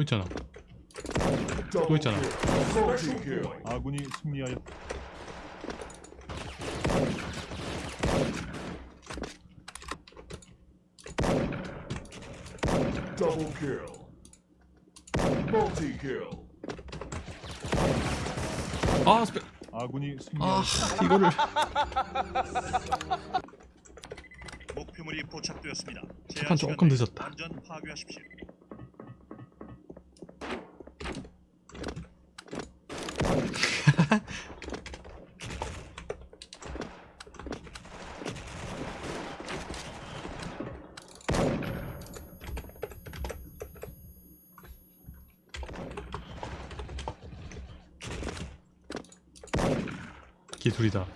또 있잖아 또 있잖아. 아군이 승리하였. Double kill. Multi kill. 아 스페 아군이 아 승리하였. 이거를 목표물이 포착되었습니다. 조금 늦었다. 완전 파괴하십시오. 기술이다.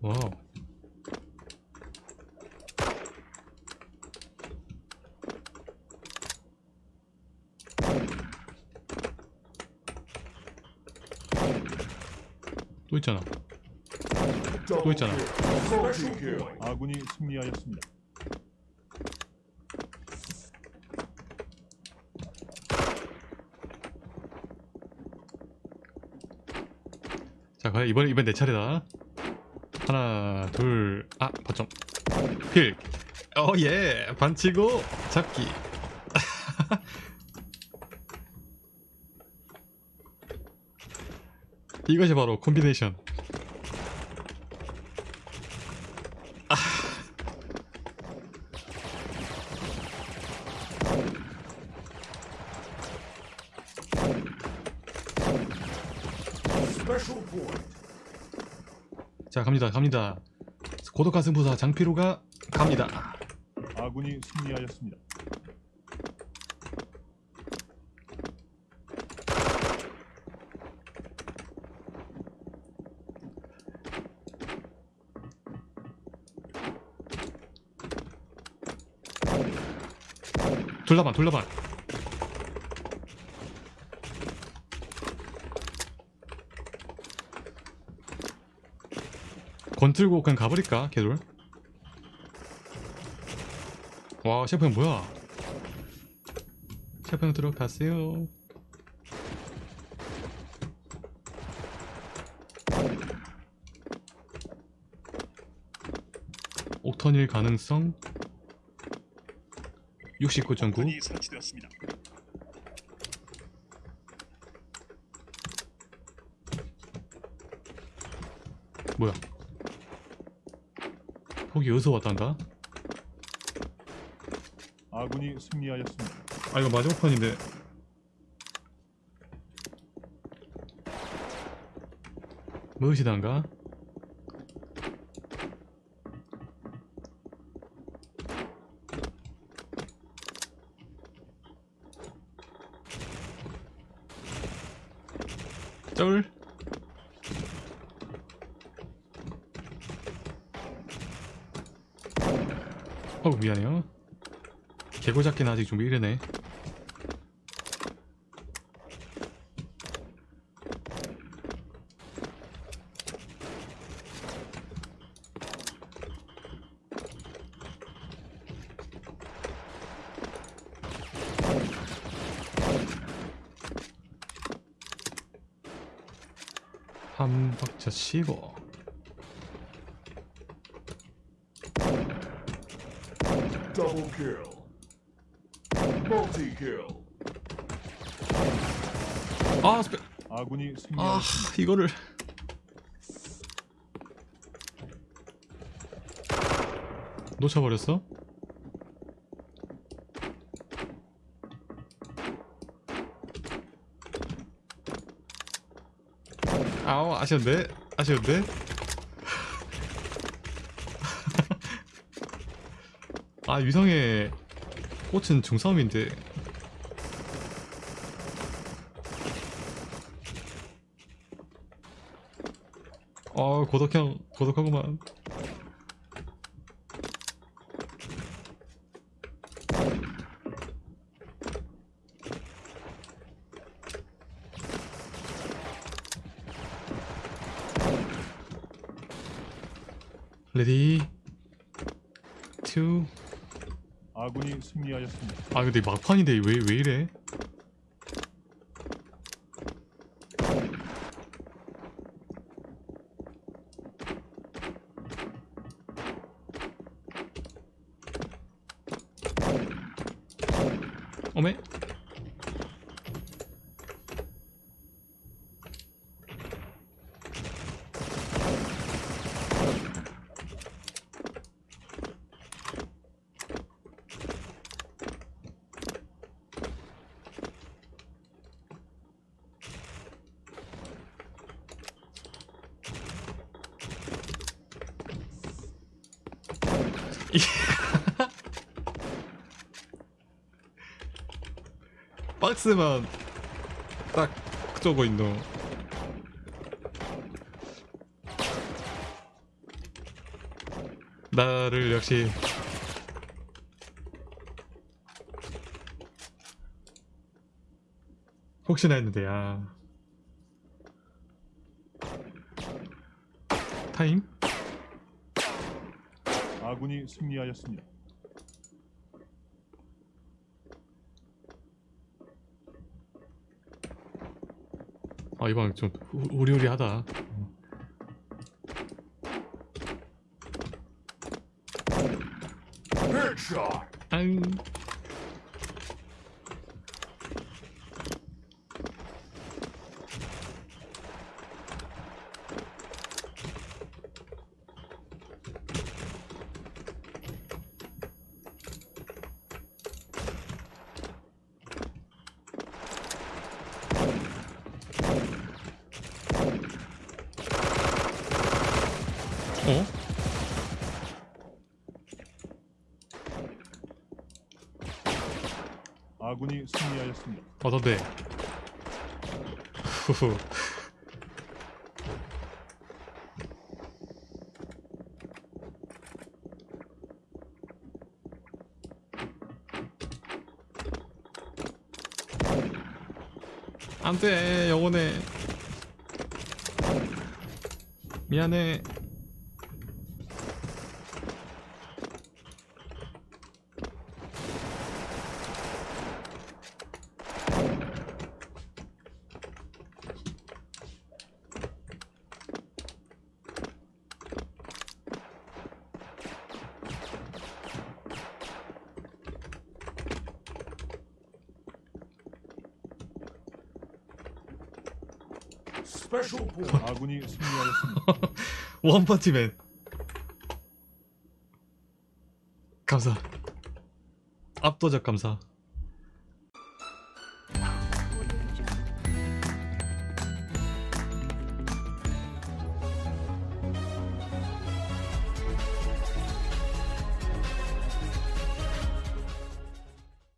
와우 또 있잖아. Double 있잖아. 아군이 승리하였습니다. 자 과연 이번 이번 내 차례다. 하나 둘아 버점 필 어예. 반치고 잡기 이것이 바로 콤비네이션 point. 자 갑니다 갑니다 고독한 승부사 장피로가 갑니다 아군이 승리하였습니다. 둘러봐 둘러봐 건 틀고 그냥 가버릴까 걔들? 와 셰프 형 뭐야? 셰프 형 들어가세요. 옥턴일 가능성 69.9 폭탄이 설치되었습니다. 뭐야? 폭이 여기서 왔단가? 아군이 승리하였습니다. 아 이거 마지막 판인데 무엇이단가? 쩔어 미안해요. 개고 잡기는 아직 좀 이르네 한 박자 쉬고 Double kill. Multi kill. 아 스페 아군이 아. 이거를 놓쳐버렸어? 아우 아쉬운데? 아쉬운데? 아 유성의 꽃은 중싸움인데. 어 고독형 고독하구만 레디 2 아군이 승리하였습니다. 아 근데 막판인데 왜왜 이래? 어메? 박스만 딱 저거 있노. 나를 역시 혹시나 했는데 야 타임? 아군이 승리하였습니다. 아 이방 좀 우- 우리우리하다. 앙. 어? 아군이 승리하였습니다. 어떤데? 안돼 영혼해 미안해 아군이 승리하였습니다. 원펀치맨 감사. 압도적 감사